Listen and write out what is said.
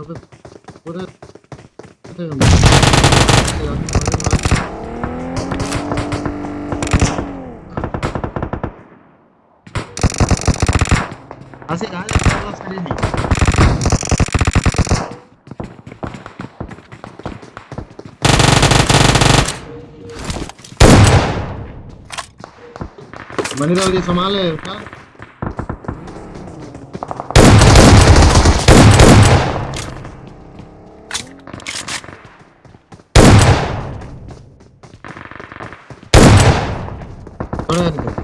Kapı. Buraya. Atıyorum. Dia Somalia, kan? 걸어야 되는데